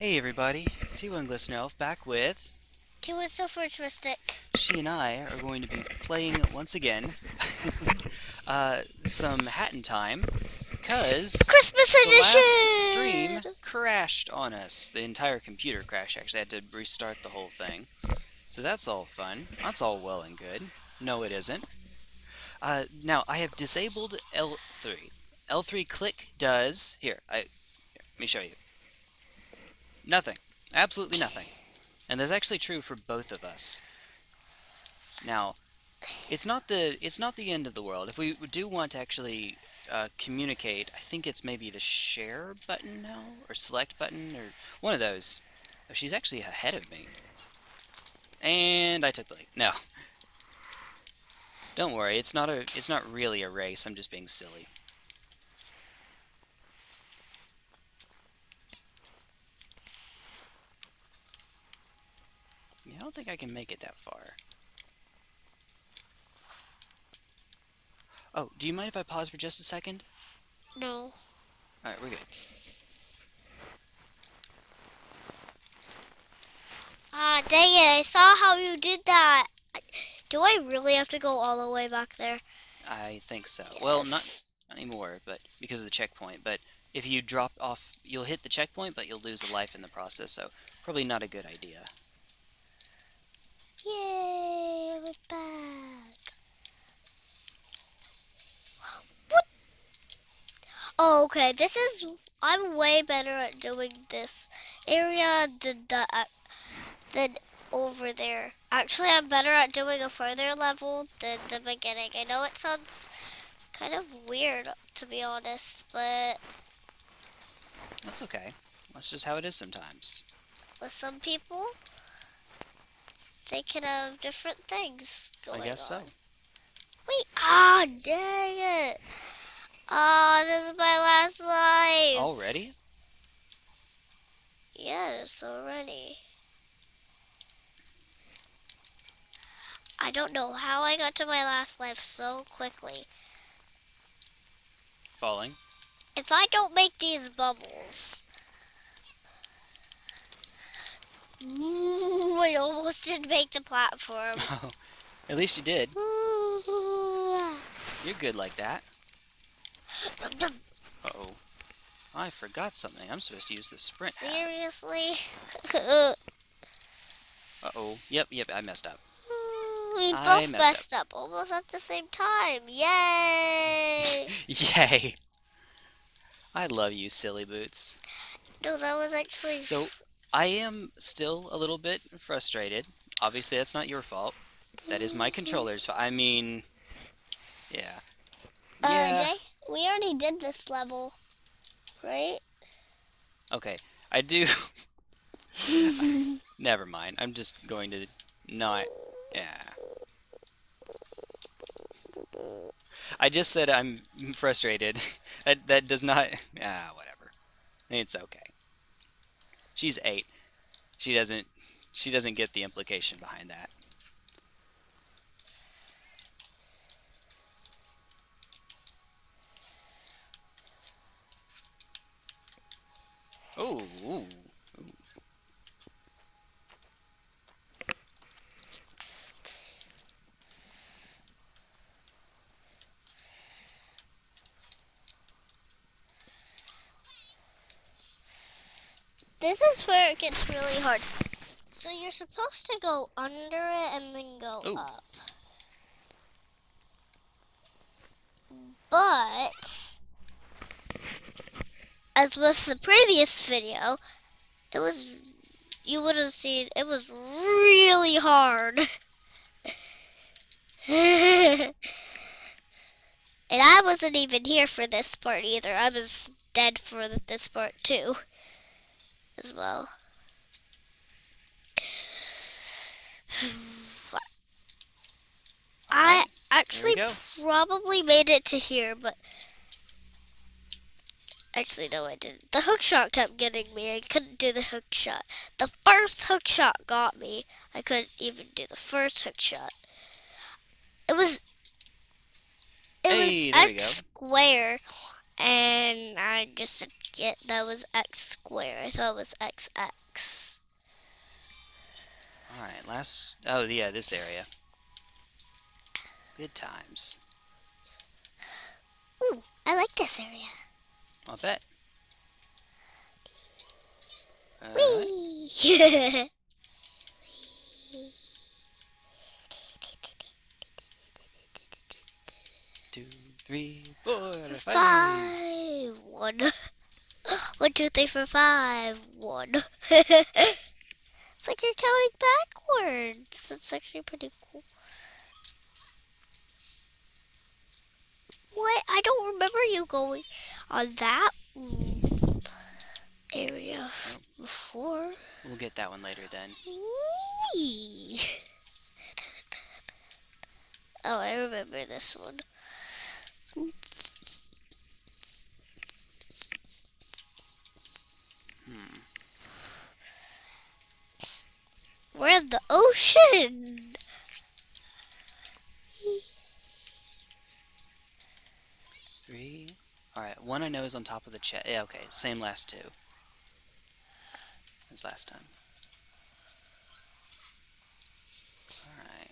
Hey everybody, T1 Glistener Elf back with T1 so futuristic. she and I are going to be playing once again uh, some Hat in Time because Christmas the last stream crashed on us. The entire computer crashed actually. I had to restart the whole thing. So that's all fun. That's all well and good. No, it isn't. Uh, now, I have disabled L3. L3 click does... Here, I... Here, let me show you. Nothing. Absolutely nothing. And that's actually true for both of us. Now, it's not the it's not the end of the world. If we do want to actually uh, communicate, I think it's maybe the share button now, or select button, or one of those. Oh, she's actually ahead of me. And I took the lead. No. Don't worry, it's not a it's not really a race, I'm just being silly. I don't think I can make it that far. Oh, do you mind if I pause for just a second? No. Alright, we're good. Ah, dang it, I saw how you did that. Do I really have to go all the way back there? I think so. Well, not, not anymore, but because of the checkpoint. But if you drop off, you'll hit the checkpoint, but you'll lose a life in the process, so probably not a good idea. Yay, we're back. What? Oh, okay, this is... I'm way better at doing this area than, the, uh, than over there. Actually, I'm better at doing a further level than the beginning. I know it sounds kind of weird, to be honest, but That's okay. That's just how it is sometimes. with some people, they could have different things going on. I guess on. so. Wait, ah, dang it. Ah, this is my last life. Already? Yes, already. I don't know how I got to my last life so quickly. Falling. If I don't make these bubbles. Ooh, I almost didn't make the platform. At least you did. Ooh. You're good like that. Uh-oh. I forgot something. I'm supposed to use the sprint. Seriously? Uh-oh. Yep, yep, I messed up. we I both messed messed up. almost at the same time. Yay! Yay! I love you, silly boots. no, that was actually. So, I am still a little bit frustrated. Obviously, that's not your fault. That is my controller's fault. I mean, yeah. Uh, Yeah. Jay, we already did this level, right? Okay, I do. Never mind. I'm just going to not. Yeah. I just said I'm frustrated. that that does not. Ah, whatever. It's okay. She's eight. She doesn't. She doesn't get the implication behind that. Ooh, ooh. This is where it gets really hard. So you're supposed to go under it and then go Ooh. up. But as with the previous video, it was you would have seen it was really hard. and I wasn't even here for this part either. I was dead for this part too, as well. I actually probably made it to here, but actually no, I didn't. The hook shot kept getting me. I couldn't do the hook shot. The first hook shot got me. I couldn't even do the first hook shot. It was it Hey, was X square, and I just get that was x squared. I thought it was xx. Alright, last... Oh, yeah, this area. Good times. Ooh, I like this area. I'll bet. Whee! three, four, five. five, one. One, two, three, four, five, one. it's like you're counting backwards. That's actually pretty cool. What? I don't remember you going on that area before. We'll get that one later then. Whee! Oh, I remember this one. Hmm. We're in the ocean. Three. Alright, one I know is on top of the chest. Yeah, okay, same last two. As last time. Alright.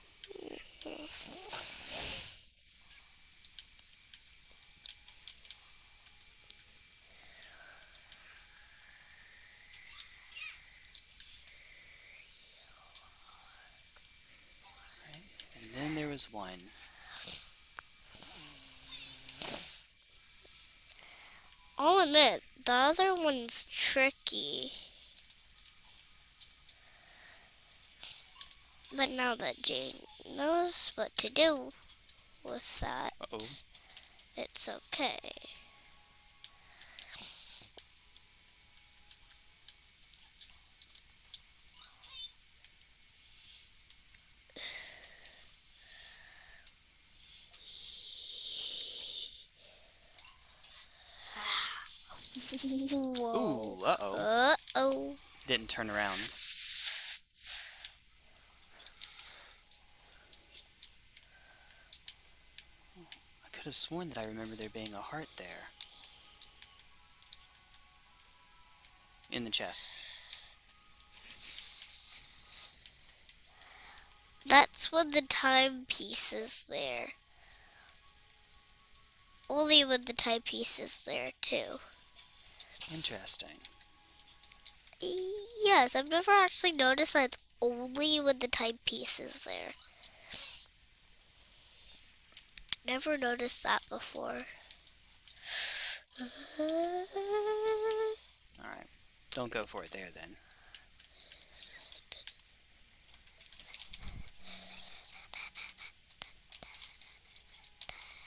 And then there was one. I'll admit, the other one's tricky. But now that Jane knows what to do with that, Uh-oh. it's okay. Whoa. Ooh, uh-oh. Uh-oh. Didn't turn around. I could have sworn that I remember there being a heart there. In the chest. That's when the timepiece is there. Only when the timepiece is there, too. Interesting. Yes, I've never actually noticed that it's only when the timepiece is there. Never noticed that before. Alright. Don't go for it there then.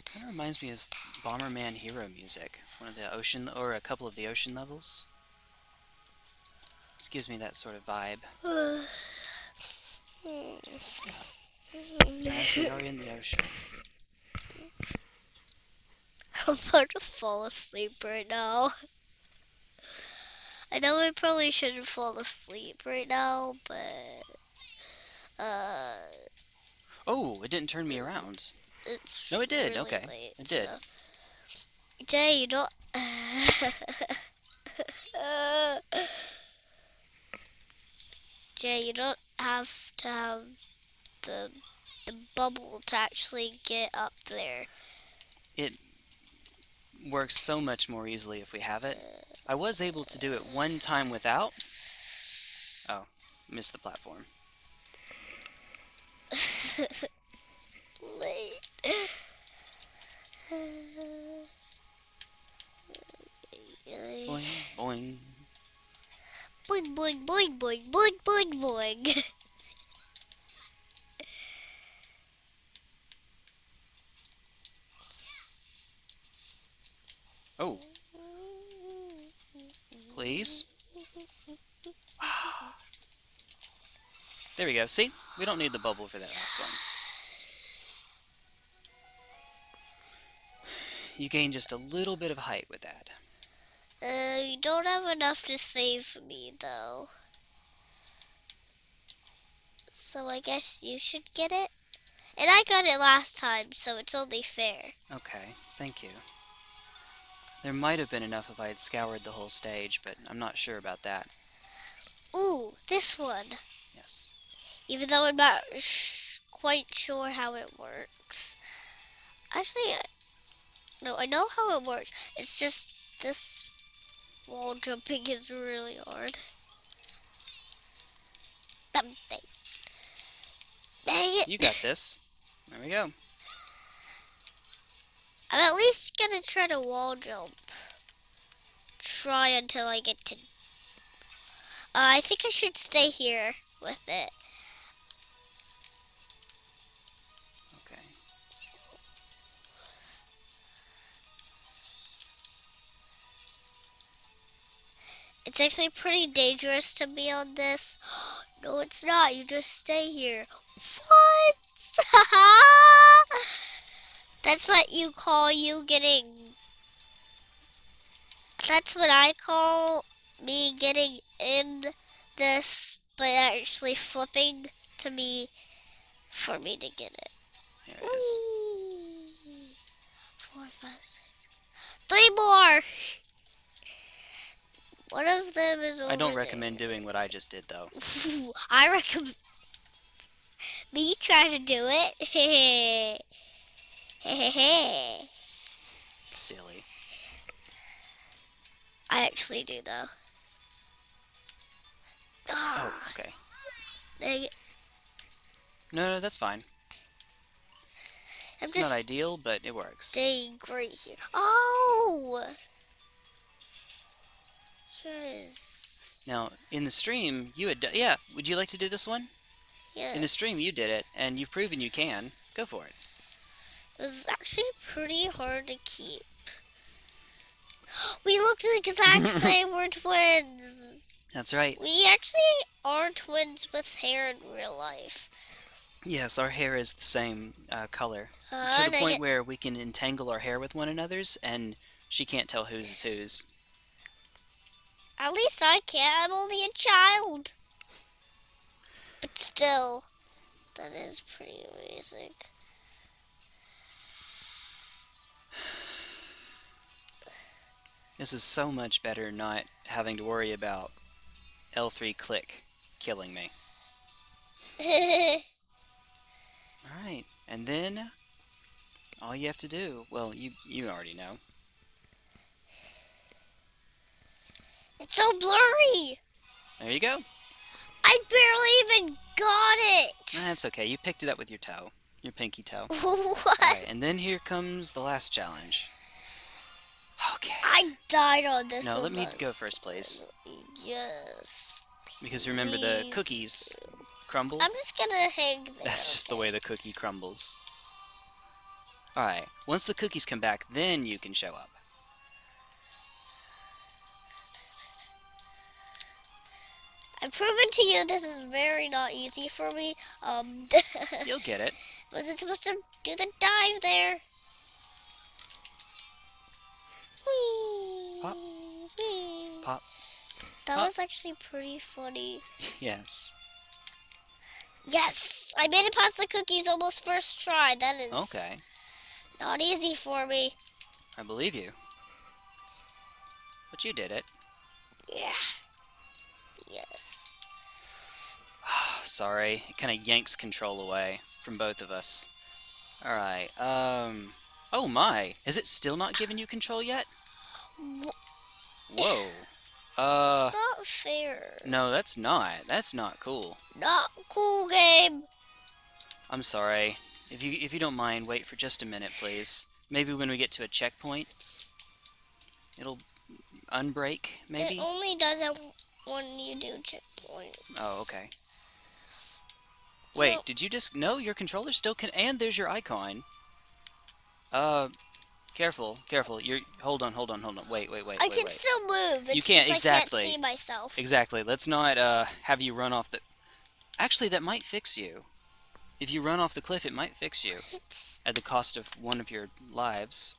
Kind of reminds me of Bomberman Hero music. One of the ocean, or a couple of the ocean levels. This gives me that sort of vibe. As we are in the ocean. I'm about to fall asleep right now. I know I probably shouldn't fall asleep right now, but uh, Oh, it didn't turn me around. it's No, it did. really Okay, late, it did. so- Jay, you don't. Jay, you don't have to have the the bubble to actually get up there. It works so much more easily if we have it. I was able to do it one time without. Oh, missed the platform. late. Boing, boing. Boing, boing, boing, boing, boing, boing, boing. Oh, please. There we go. See? We don't need the bubble for that last one. You gain just a little bit of height with that. You don't have enough to save me, though. So I guess you should get it. And I got it last time, so it's only fair. Okay, thank you. There might have been enough if I had scoured the whole stage, but I'm not sure about that. Ooh, this one. Yes. Even though I'm not sh- quite sure how it works. Actually, I- no, I know how it works. It's just this wall jumping is really hard. Bang, bang. Bang it. You got this. There we go. I'm at least gonna try to wall jump. Try until I get to. Uh, I think I should stay here with it. It's actually pretty dangerous to be on this. No, it's not. You just stay here. What? That's what you call you getting. That's what I call me getting in this, but actually flipping to me for me to get it. There it is. Four, five, six. Three more. One of them is over I don't there. recommend doing what I just did, though. I recommend me try to do it. Silly. I actually do though. Oh, Ah, okay. No, no, that's fine. I'm It's not ideal, but it works. staying right here. Oh! Yes. Now, in the stream, you had... Yeah, would you like to do this one? Yes. In the stream, you did it, and you've proven you can. Go for it. It was actually pretty hard to keep. We look the exact same. We're twins. That's right. We actually are twins with hair in real life. Yes, our hair is the same uh, color. Uh, to the point where we can entangle our hair with one another's, and she can't tell whose is whose. At least I can. I'm only a child. But still, that is pretty amazing. This is so much better not having to worry about L3 click killing me. Alright, and then all you have to do, well, you you already know. It's so blurry. There you go. I barely even got it. That's okay. You picked it up with your toe, your pinky toe. what? Alright, and then here comes the last challenge. Okay. I died on this No, let me go first, please. Yes. Because remember, the cookies crumble. I'm just gonna hang there. That's just the way the cookie crumbles. Alright, once the cookies come back, then you can show up. I've proven to you this is very not easy for me. Um, You'll get it. was it supposed to do the dive there? Whee! Pop. Whee. Pop. That Pop. was actually pretty funny. yes. Yes! I made it past the cookies almost first try. That is Okay. not easy for me. I believe you. But you did it. Yeah. Yes. Sorry, it kind of yanks control away from both of us. Alright, um... Oh my! Is it still not giving you control yet? Whoa. Uh... it's not fair. No, that's not. That's not cool. Not cool game. I'm sorry. If you if you don't mind, wait for just a minute, please. Maybe when we get to a checkpoint, it'll unbreak, maybe? It only does it when you do checkpoints. Oh, okay. Wait, No. did you just... No, your controller still can... And there's your icon. Uh, careful, careful. You're... Hold on, hold on, hold on. Wait, wait, wait, I wait, can wait. still move. It's You can't- just I exactly. can't see myself. Exactly. Let's not, uh, have you run off the... Actually, that might fix you. If you run off the cliff, it might fix you. It's At the cost of one of your lives.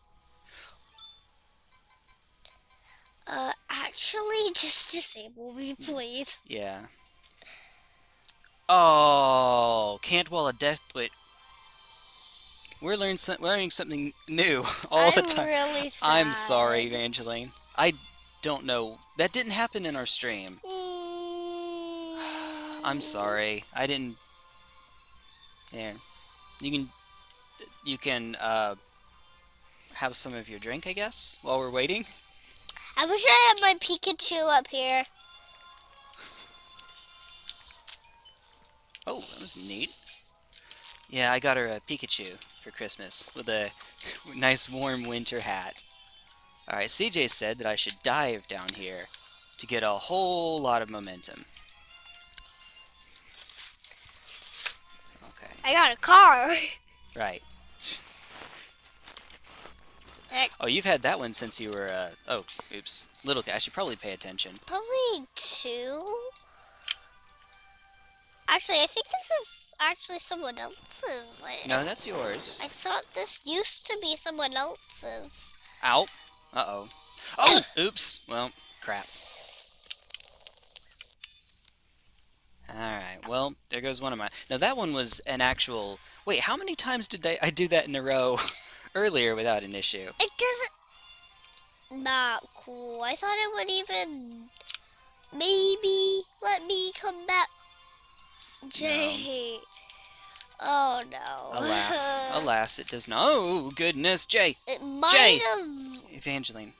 Uh actually just disable me, please. Yeah. Oh, can't wall a death... Wait. We're learning some, learning something new all the I'm time. really sad. I'm sorry, Evangeline. I don't know. That didn't happen in our stream. I'm sorry. I didn't. There. You can. You can uh, have some of your drink, I guess, while we're waiting. I wish I had my Pikachu up here. Oh, that was neat. Yeah, I got her a Pikachu for Christmas with a nice warm winter hat. Alright, CJ said that I should dive down here to get a whole lot of momentum. Okay, I got a car. right. Heck. Oh, you've had that one since you were, uh, oh, oops. Little guy, I should probably pay attention. Probably two. Actually, I think this is actually someone else's. No, that's yours. I thought this used to be someone else's. Ow. Uh-oh. Oh! Oops. Well, crap. Alright, well, there goes one of mine. Now, that one was an actual... Wait, how many times did I, I do that in a row earlier without an issue? It doesn't. Not cool. I thought it would even. Maybe let me come back. Jay. Oh no. Alas. alas, it does not... Oh, goodness, Jay! It might Jay. have. Evangeline.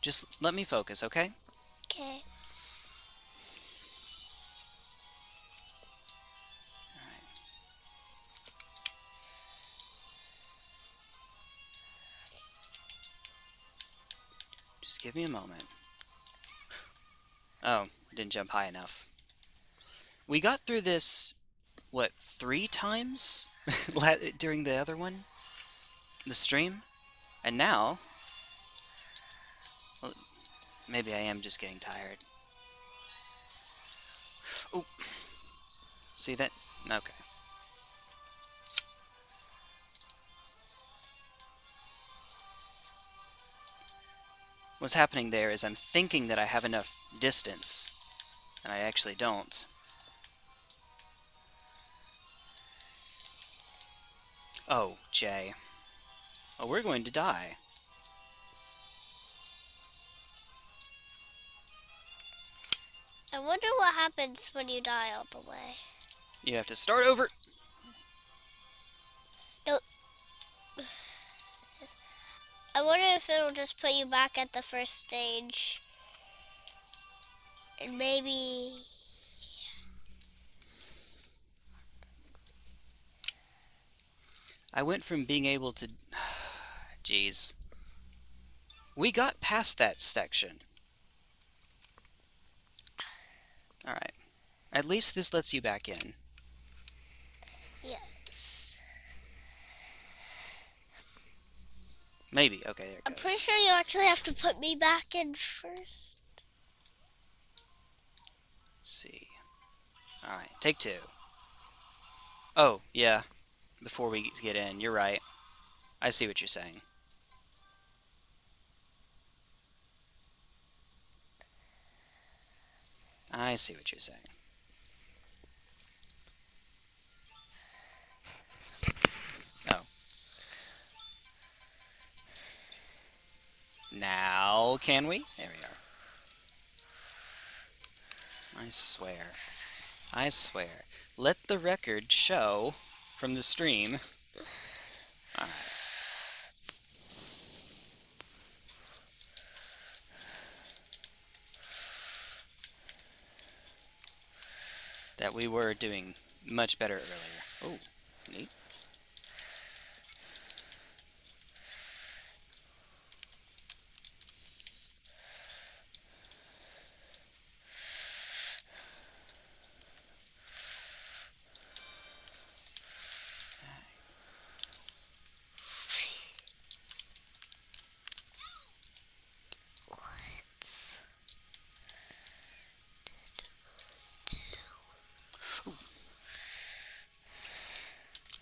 Just let me focus, okay? Okay. Give me a moment. Oh, didn't jump high enough. We got through this, what, three times during the other one? The stream? And now... Well, maybe I am just getting tired. Oh. See that? Okay. What's happening there is I'm thinking that I have enough distance, and I actually don't. Oh, Jay. Oh, we're going to die. I wonder what happens when you die all the way. You have to start over. I wonder if it'll just put you back at the first stage. And maybe. I went from being able to... Jeez. We got past that section. Alright. At least this lets you back in. Yes. Maybe. Okay, there I'm pretty sure you actually have to put me back in first. Let's see. Alright, take two. Oh, yeah. Before we get in, you're right. I see what you're saying. I see what you're saying. Now, can we? There we are. I swear. I swear. Let the record show from the stream. That we were doing much better earlier. Oh, neat.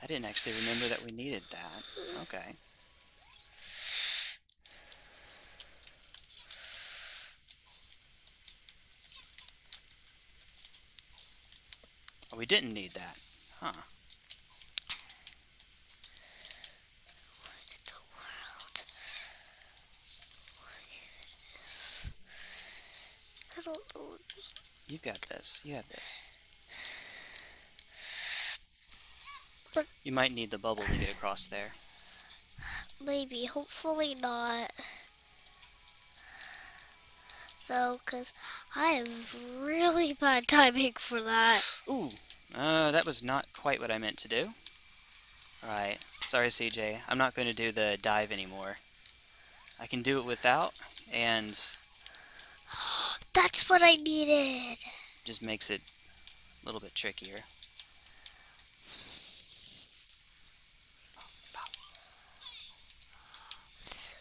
I didn't actually remember that we needed that. Okay. Oh, we didn't need that. Huh. the world. I don't know. You got this. You have this. But- You might need the bubble to get across there. Maybe, hopefully not. Though, because I have really bad timing for that. Ooh, uh, that was not quite what I meant to do. Alright, sorry CJ, I'm not going to do the dive anymore. I can do it without, and That's what I needed. just makes it a little bit trickier.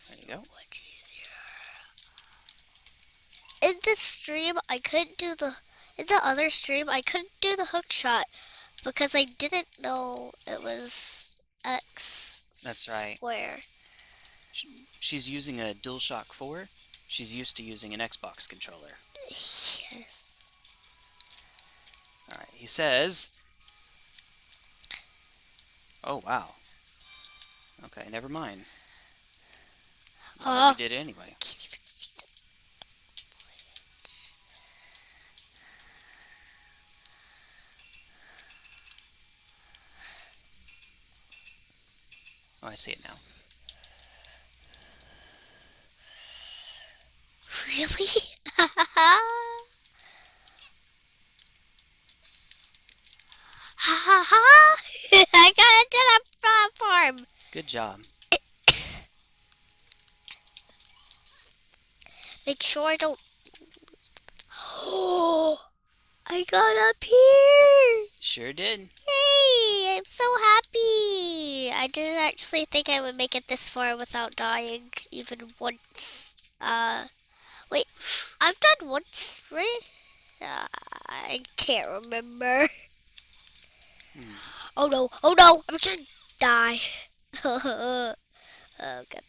There you go. Much easier. In this stream, I couldn't do the. In the other stream, I couldn't do the hook shot because I didn't know it was X. That's right. Square. She's using a DualShock 4. She's used to using an Xbox controller. Yes. Alright, he says... Oh, wow. Okay, never mind. Oh. we uh, did it anyway. Can't even see the Oh, I see it now. Really? Ha ha ha! I got into the platform. Good job. Make sure I don't. Oh, I got up here. Sure did. Yay! I'm so happy. I didn't actually think I would make it this far without dying even once. Uh, wait, I've done once, right? Uh, I can't remember. Hmm. Oh no! Oh no! I'm gonna die. oh god.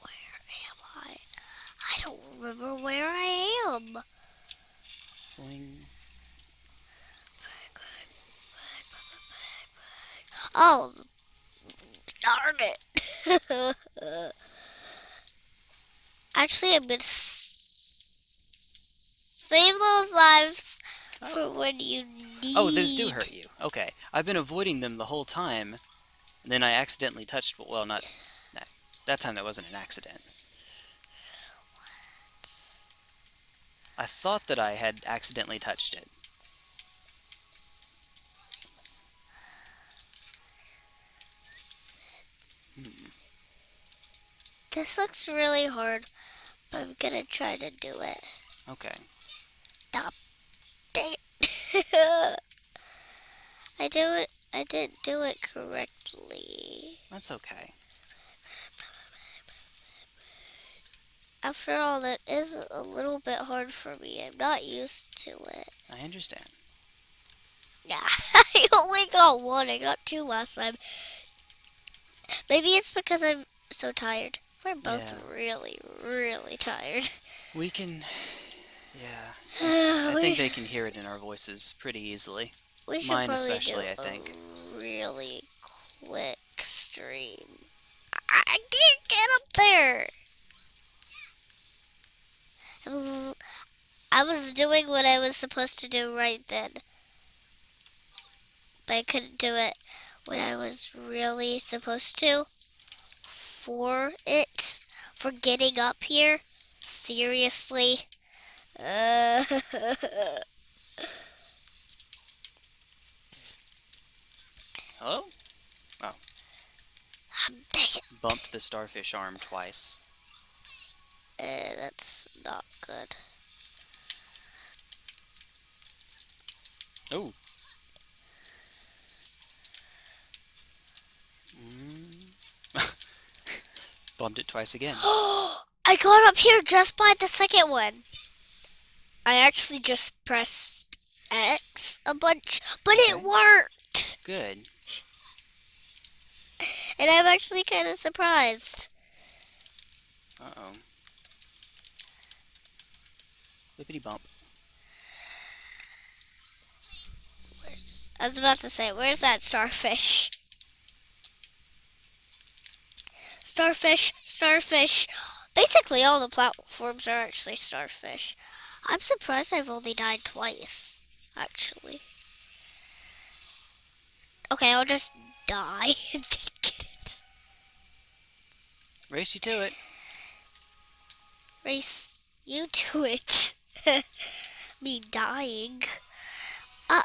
Where am I? I don't remember where I am. Boing. Oh, darn it. Actually, I'm gonna save those lives for oh. when you need. Oh, those do hurt you. Okay. I've been avoiding them the whole time. And then I accidentally touched... Well, not... That, that time that wasn't an accident. What? I thought that I had accidentally touched it. This looks really hard, but I'm gonna try to do it. Okay. Dang it. I do it. I didn't do it correctly. That's okay. After all, that is a little bit hard for me. I'm not used to it. I understand. Yeah, I only got one. I got two last time. Maybe it's because I'm so tired. We're both Yeah. really, really tired. We can... Yeah. I think they can hear it in our voices pretty easily. we should mine probably especially, do I think. a really quick stream. I I can't get up there. I was, I was doing what I was supposed to do right then. But I couldn't do it when I was really supposed to. For it. For getting up here. Seriously. Uh, Hello? dang it. Bumped the starfish arm twice. Uh, that's not good. Oh. Mm. Bumped it twice again. I got up here just by the second one. I actually just pressed X a bunch, but it worked. Good. And I'm actually kind of surprised. Uh-oh. Whippity bump. Where's, I was about to say, where's that starfish? Starfish, starfish. Basically, all the platforms are actually starfish. I'm surprised I've only died twice, actually. Okay, I'll just die. just get it. Race you to it. Race you to it. Me dying. Uh,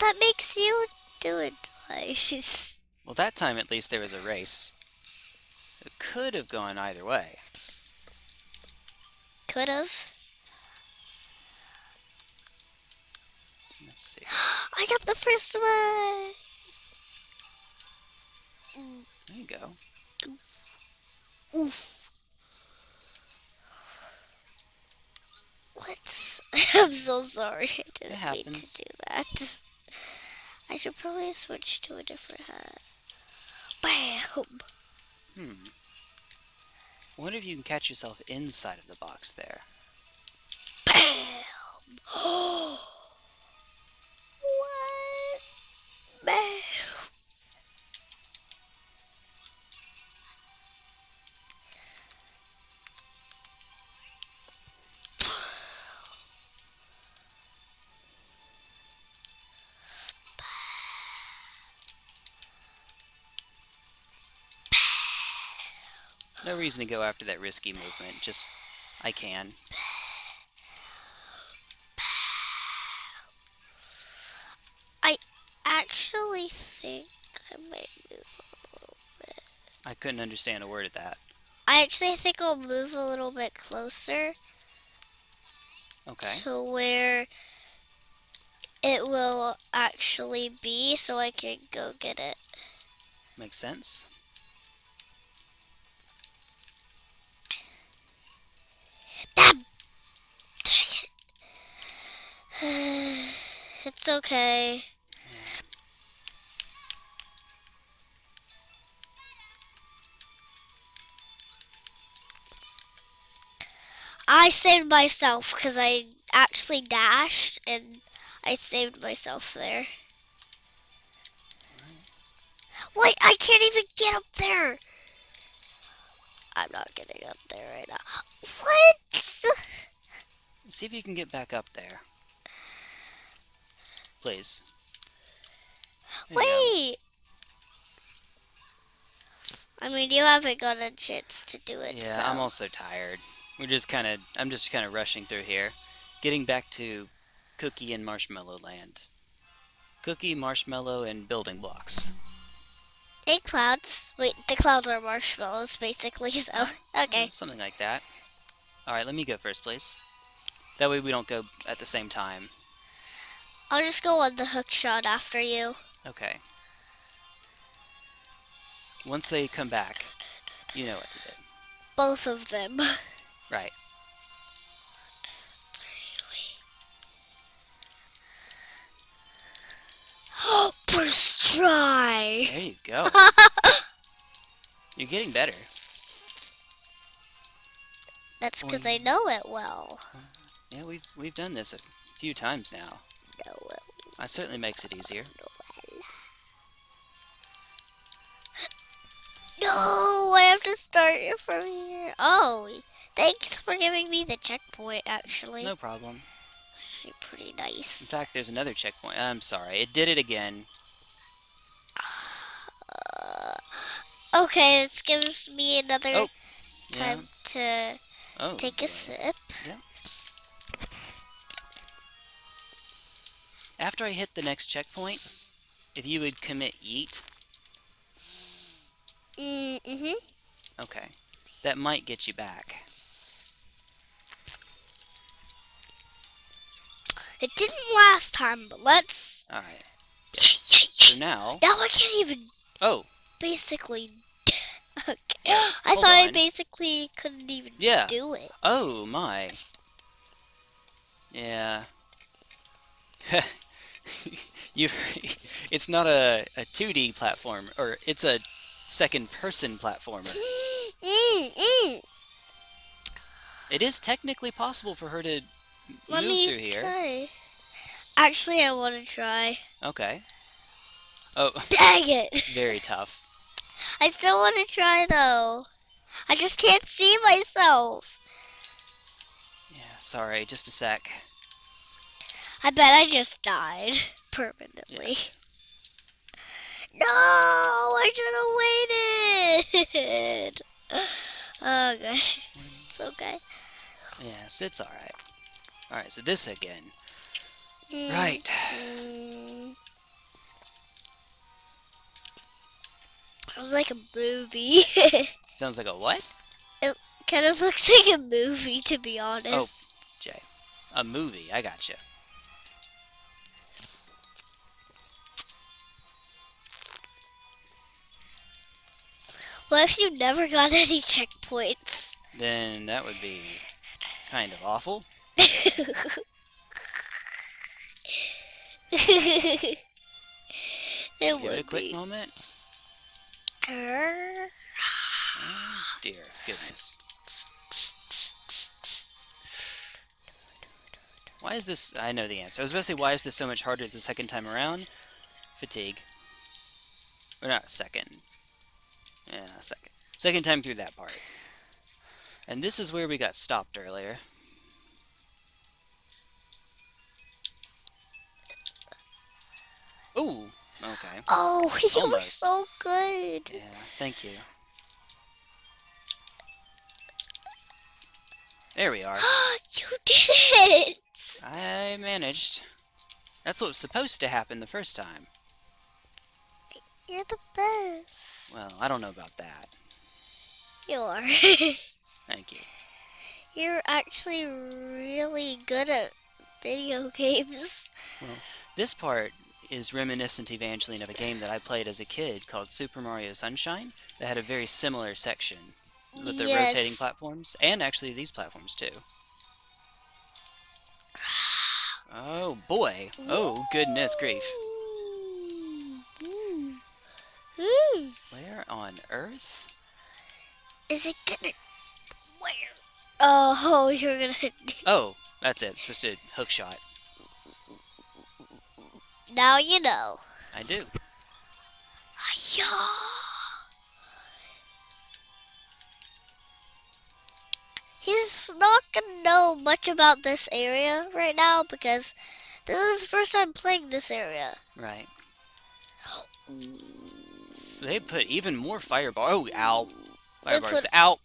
that makes you do it twice. Well, that time at least there was a race. It could have gone either way. Could have. Let's see. I got the first one. There you go. Oof. What? I'm so sorry. I didn't mean to do that. I should probably switch to a different hat. Bam! Hmm. I wonder if you can catch yourself inside of the box there. Bam! what? Bam! Reason to go after that risky movement. Just, I can. I actually, think I might move a little bit. I couldn't understand a word of that. I actually think I'll move a little bit closer Okay. to where it will actually be so I can go get it. Makes sense. It's okay. I saved myself because I actually dashed and I saved myself there. Wait, I can't even get up there. I'm not getting up there right now. What? See if you can get back up there. Please. There. Wait. I mean, you haven't got a chance to do it. Yeah, so. I'm also tired. We're just kind of, I'm just kind of rushing through here. Getting back to Cookie and Marshmallow Land. Cookie, Marshmallow, and building blocks. Hey, clouds. Wait, the clouds are marshmallows, basically. So, okay. Something like that. Alright, let me go first, please. That way we don't go at the same time. I'll just go on the hook shot after you. Okay. Once they come back, you know what to do. Both of them. Right. First try. There you go. You're getting better. That's because I know it well. Yeah, we've we've done this a few times now. That certainly makes it easier. No, I have to start it from here. Oh, thanks for giving me the checkpoint, actually. No problem. Actually pretty nice. In fact, there's another checkpoint. I'm sorry, it did it again. Okay, this gives me another Oh, Yeah. time to Oh. take a sip. After I hit the next checkpoint, if you would commit yeet, Mm-hmm. okay, that might get you back. It didn't last time, but let's... All right. Yeah, yeah, yeah. So now, Now I can't even oh basically... okay. I hold thought I basically couldn't even Yeah. do it. Oh my. Yeah. you it's not a, a 2D platform or it's a second person platformer. It is technically possible for her to Let move me through here. try. Actually, I want to try. Okay. Oh, Dang it! very tough. I still want to try though. I just can't see myself. Yeah, sorry, just a sec. I bet I just died permanently. Yes. No, I should have waited. Oh gosh, it's okay. Yes, it's alright. Alright, so this again. Mm, Right. mm. Was like a movie. Sounds like a what? It kind of looks like a movie, to be honest. Oh, Jay. A movie, I got gotcha. What if you never got any checkpoints? Then that would be kind of awful. it Give would it a quick be. moment. Err. Oh, dear goodness. Why is this? I know the answer. I was about to say, why is this so much harder the second time around? Fatigue. Or not second. Yeah, second. Second time through that part. And this is where we got stopped earlier. Ooh, okay. Oh, you were so good. Yeah, thank you. There we are. you did it. I managed. That's what was supposed to happen the first time. You're the best. Well, I don't know about that. You are. Thank you. You're actually really good at video games. This part is reminiscent, Evangeline, of a game that I played as a kid called Super Mario Sunshine that had a very similar section with the rotating platforms, and actually these platforms too. Oh boy! Oh goodness grief! Ooh. Where on earth? Is it gonna? Where? Oh, you're gonna. Oh, that's it. It's supposed to hook shot. Now you know. I do. Yeah. He's not gonna know much about this area right now because this is the first time playing this area. Right. Oh. They put even more fireball. Oh, ow! Firebars put- out.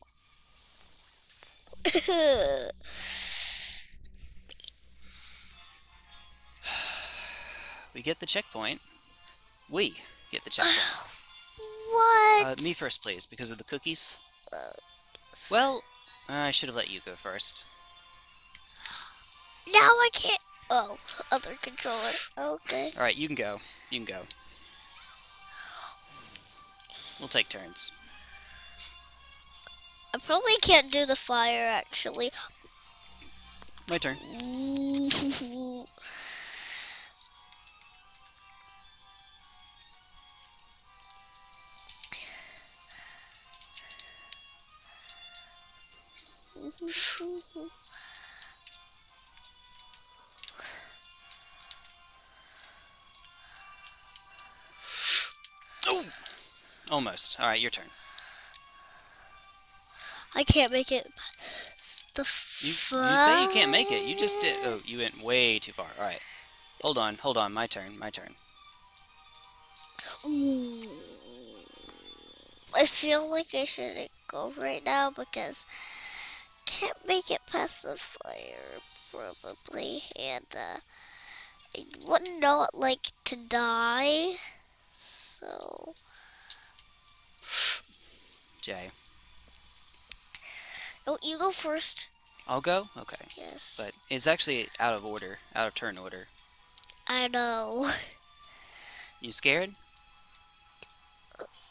We get the checkpoint. We get the checkpoint. what? Uh, me first, please, because of the cookies. Uh, Well, I should have let you go first. Now I can't. Oh, other controller. Okay. All right, you can go. You can go. We'll take turns. I probably can't do the fire actually. My turn. almost. All right, your turn. I can't make it. past The You, you say you can't make it. You just did. Oh, you went way too far. All right. Hold on. Hold on. My turn. My turn. Ooh. I feel like I shouldn't go right now because can't make it past the fire probably, and uh, I would not like to die. So Jay. oh, you go first. I'll go. Okay. Yes, But it's actually out of order. Out of turn order. I know You scared?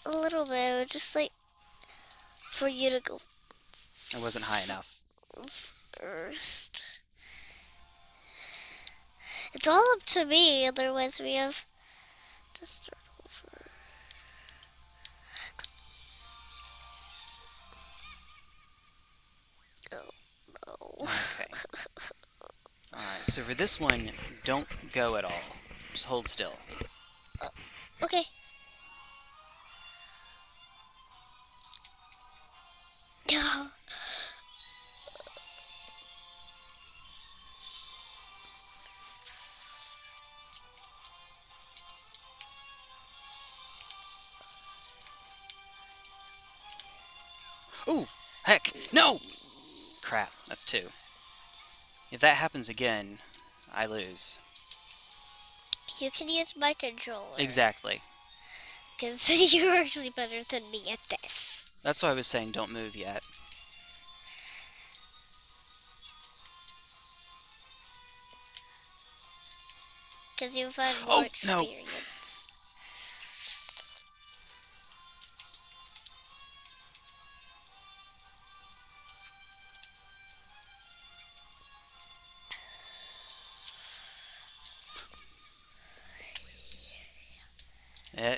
a little bit, just like for you to go I wasn't high enough. first. It's all up to me, otherwise we have to Okay. Alright, So for this one, don't go at all. Just hold still. Uh, okay. Ooh! Heck! No! Crap, that's two. If that happens again, I lose. You can use my controller. Exactly. Because you're actually better than me at this. That's why I was saying don't move yet. Because you've had Oh, more no. experience. Uh,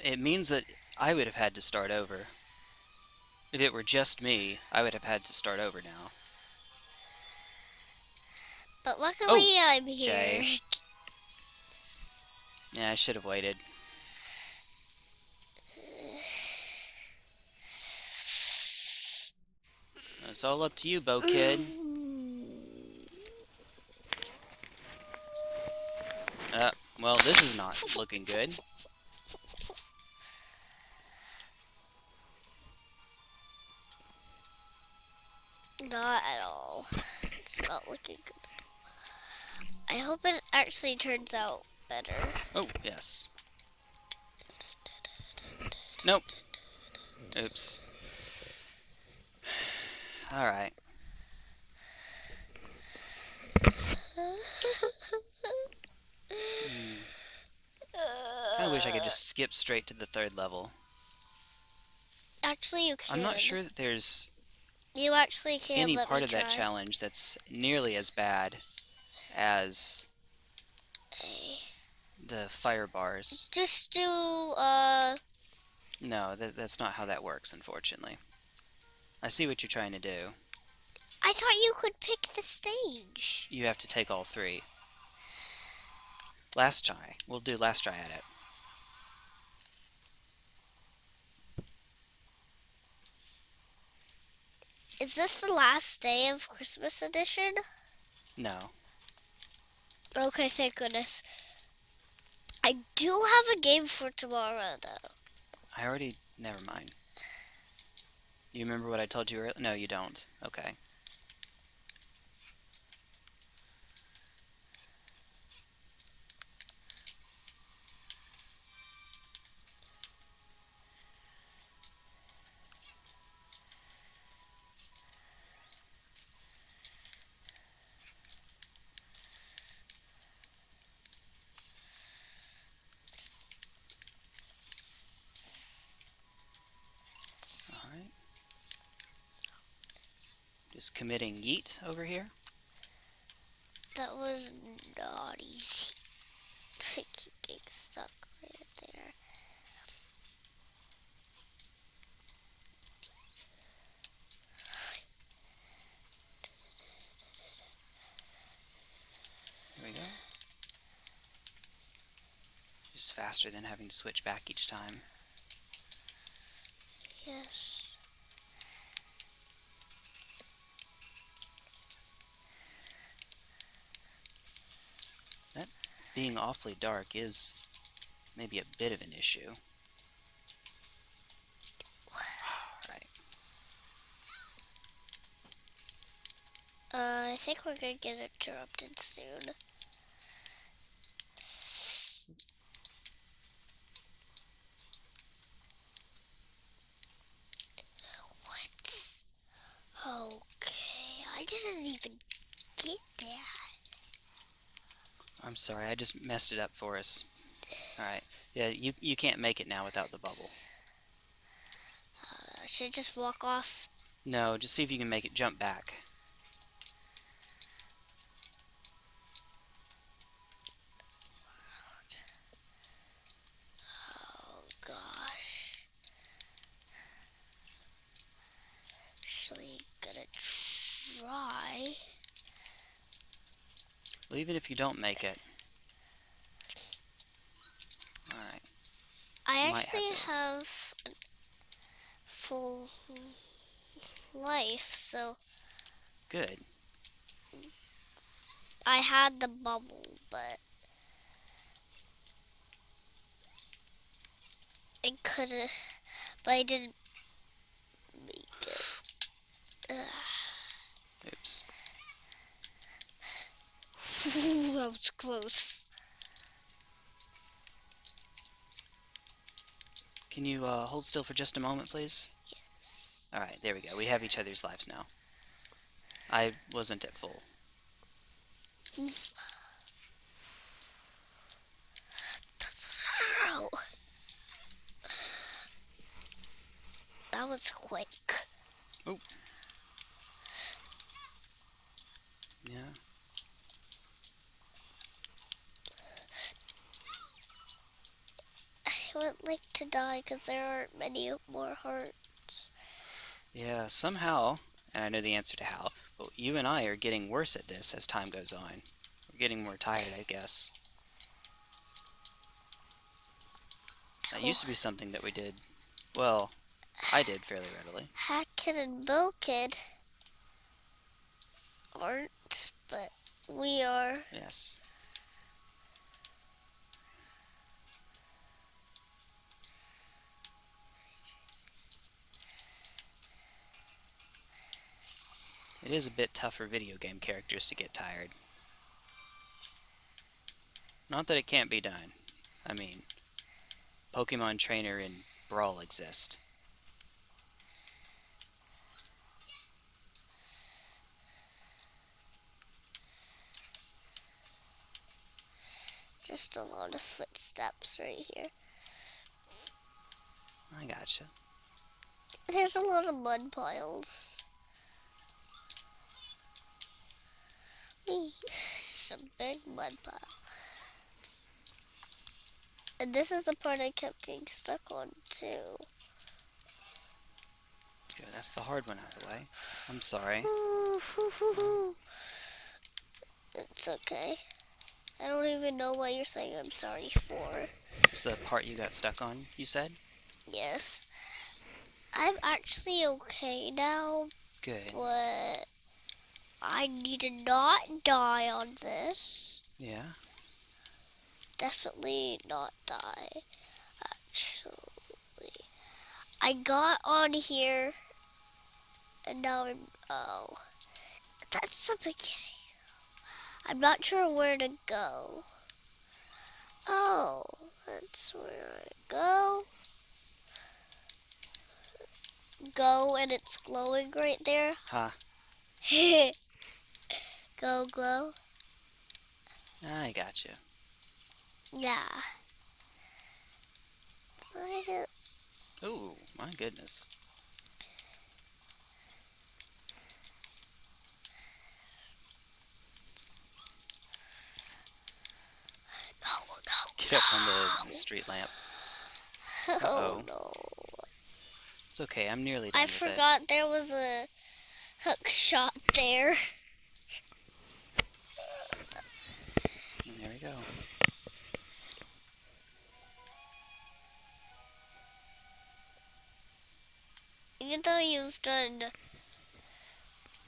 It means that I would have had to start over. If it were just me, I would have had to start over now. But luckily, I'm Oh, Jay. here. Yeah, I should have waited. It's all up to you, Bow Kid. Uh, well, this is not looking good. Not at all. It's not looking good. I hope it actually turns out better. Oh, yes. Nope. Oops. Alright. I wish I could just skip straight to the third level. Actually, you can. I'm not sure that there's You actually can't any part of that challenge that's nearly as bad as the fire bars. Just do. Uh. No, that, that's not how that works, unfortunately. I see what you're trying to do. I thought you could pick the stage. You have to take all three. Last try. We'll do last try at it. Is this the last day of Christmas edition? No. Okay, thank goodness. I do have a game for tomorrow, though. I already. Never mind. You remember what I told you earlier? No, you don't. Okay. Committing yeet over here. That was not easy. I keep getting stuck right there. Here we go. Just faster than having to switch back each time. Yes. Being awfully dark is maybe a bit of an issue. Alright. Uh, I think we're gonna get interrupted soon. What? Okay, I didn't even get that. I'm sorry, I just messed it up for us. Alright. Yeah, you, you can't make it now without the bubble. Uh, should I just walk off? No, just see if you can make it jump back. Oh gosh. Actually, gonna try. Well, even if you don't make it. Alright. I actually have have, a full life, so Good. I had the bubble, but it couldn't. But I didn't make it. Oops. that was close. Can you uh, hold still for just a moment, please? Yes. Alright, there we go. We have each other's lives now. I wasn't at full. Ow. That was quick. Oh. Yeah. I would like to die because there aren't many more hearts. Yeah, somehow, and I know the answer to how, but you and I are getting worse at this as time goes on. We're getting more tired, I guess. That used to be something that we did, well, I did fairly readily. Hat Kid and Bilkid aren't, but we are. Yes. It is a bit tough for video game characters to get tired. Not that it can't be done. I mean, Pokemon Trainer and Brawl exist. Just a lot of footsteps right here. I gotcha. There's a lot of mud piles. Some big mud pile. And this is the part I kept getting stuck on too. Good, that's the hard one out of the way. I'm sorry. It's okay. I don't even know what you're saying I'm sorry for. It's the part you got stuck on, you said? Yes. I'm actually okay now, Good. but I need to not die on this. Yeah? Definitely not die, actually. I got on here, and now I'm. Oh. That's the beginning. I'm not sure where to go. Oh, that's where I go. Go, and it's glowing right there. Ha. go, glow. I got you. Yeah. So I get- Ooh, my goodness. No, no, Get up on the, street lamp. Oh Uh-oh. no. It's okay, I'm nearly done I it. forgot there was a hook shot there. And there we go. Even though you've done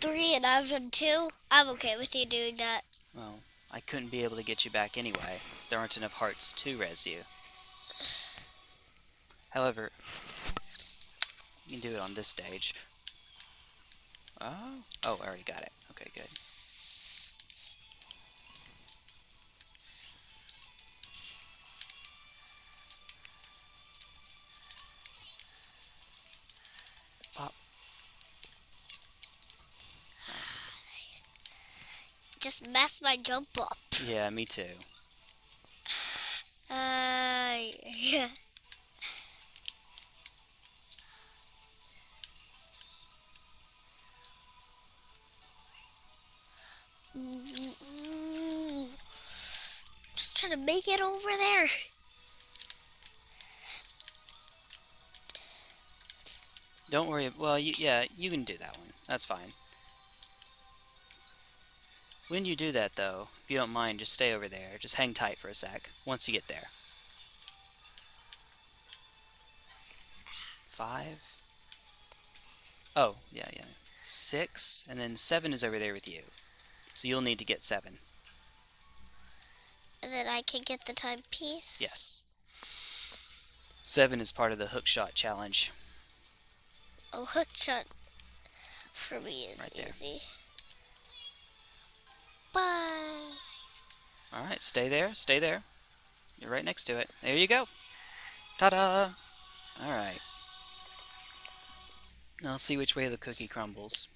three and I've done two, I'm okay with you doing that. Well, I couldn't be able to get you back anyway. There aren't enough hearts to res you. However, you can do it on this stage. Oh, oh, I already got it. Okay, good. Just mess my jump up. Yeah, me too. Uh, yeah. Just trying to make it over there. Don't worry. Well, you, yeah, you can do that one. That's fine. When you do that, though, if you don't mind, just stay over there. Just hang tight for a sec once you get there. Five. Oh, yeah, yeah. Six, and then seven is over there with you. So you'll need to get seven. And then I can get the timepiece. Yes. Seven is part of the hook shot challenge. Oh, hook shot for me is Right there. easy. Bye. Alright, stay there, stay there. You're right next to it. There you go. Ta-da! Alright. Now let's see which way the cookie crumbles.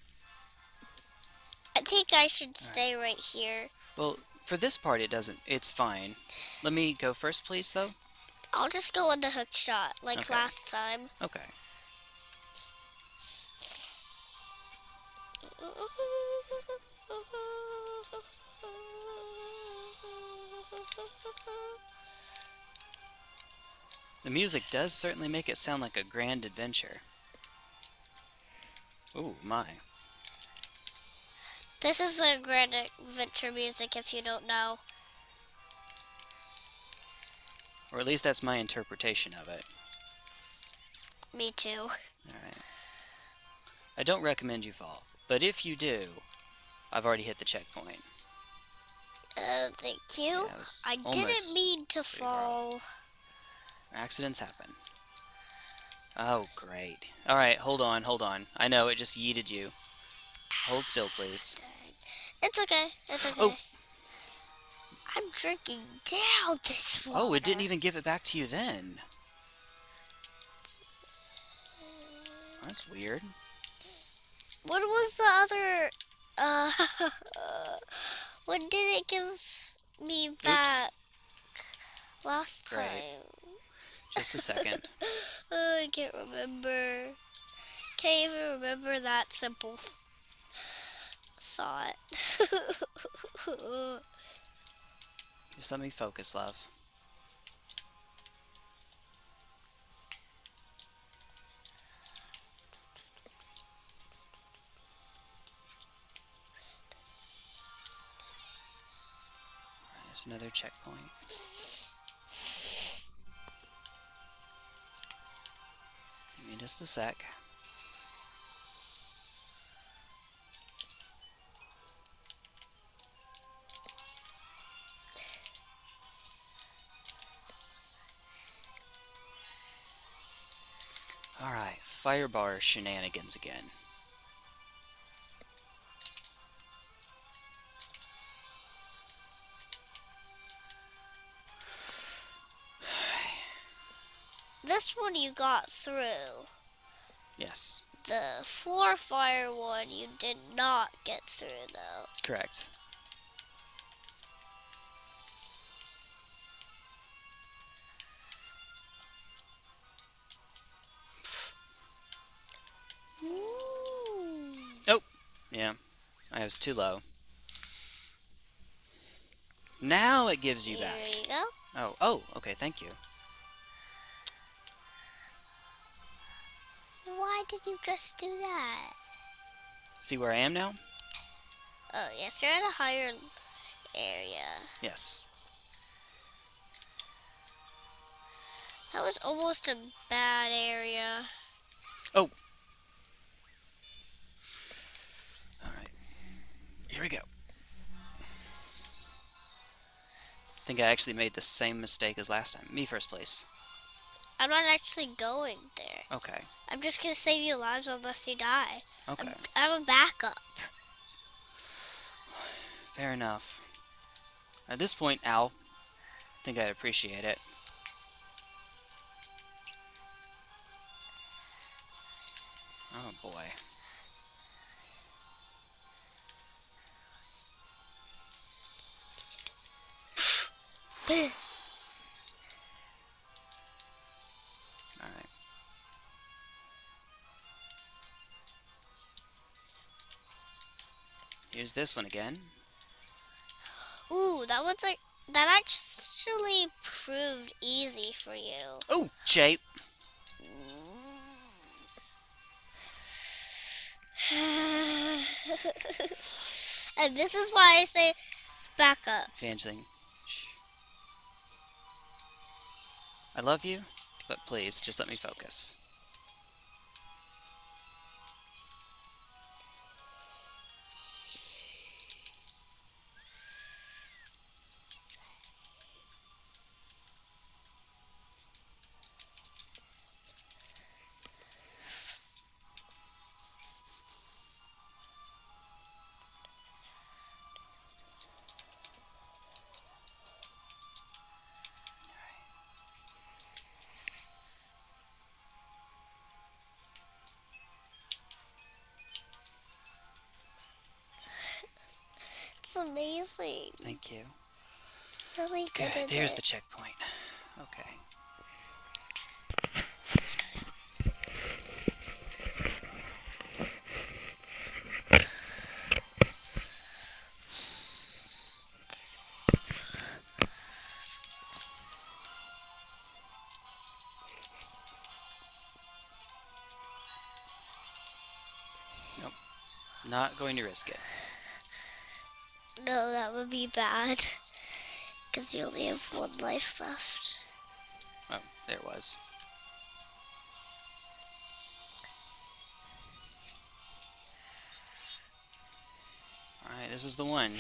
I think I should stay right here. Well, for this part it doesn't. It's fine. Let me go first, please, though. I'll just go on the hook shot like Okay. last time. Okay. The music does certainly make it sound like a grand adventure. Ooh, my. This is the Grand Adventure music if you don't know. Or at least that's my interpretation of it. Me too. Alright. I don't recommend you fall, but if you do, I've already hit the checkpoint. Uh, thank you. Yeah, I didn't mean to wrong. fall. Accidents happen. Oh, great. Alright, hold on, hold on. I know, it just yeeted you. Hold still, please. It's okay. It's okay. Oh. I'm drinking down this water. Oh, it didn't even give it back to you then. That's weird. What was the other? Uh, what did it give me back last Great. time? Just a second. Oh, I can't remember. Can't even remember that simple thought. Just let me focus, love. There's another checkpoint. Give me just a sec. Alright, firebar shenanigans again. You got through. Yes, The four fire one you did not get through though. correct. Ooh. Oh, yeah, I was too low. Now it gives you Here back. you go. Oh, oh, okay, thank you. Did you just do that? See where I am now? Oh yes, you're at a higher area. Yes. That was almost a bad area. Oh. Alright. Here we go. I think I actually made the same mistake as last time. Me first place. I'm not actually going there. Okay. I'm just gonna save you lives unless you die. Okay. I'm, I'm a backup. Fair enough. At this point, Al, I think I'd appreciate it. Oh boy. Here's this one again. Ooh, that was like that actually proved easy for you. Oh, shape. And this is why I say back up. Evangeline. I love you, but please, just let me focus. Really good. Good. There's the checkpoint. Okay. Nope. Not going to risk it. No, that would be bad. Because you only have one life left. Oh, there it was. Alright, this is the one.